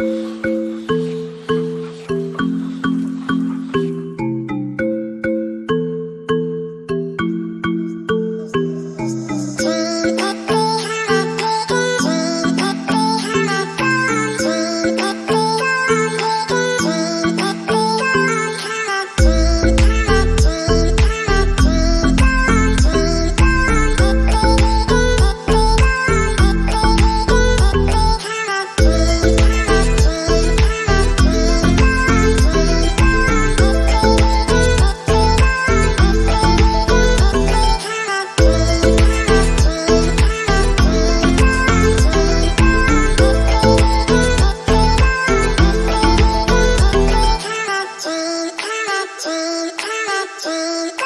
you dream, color dream.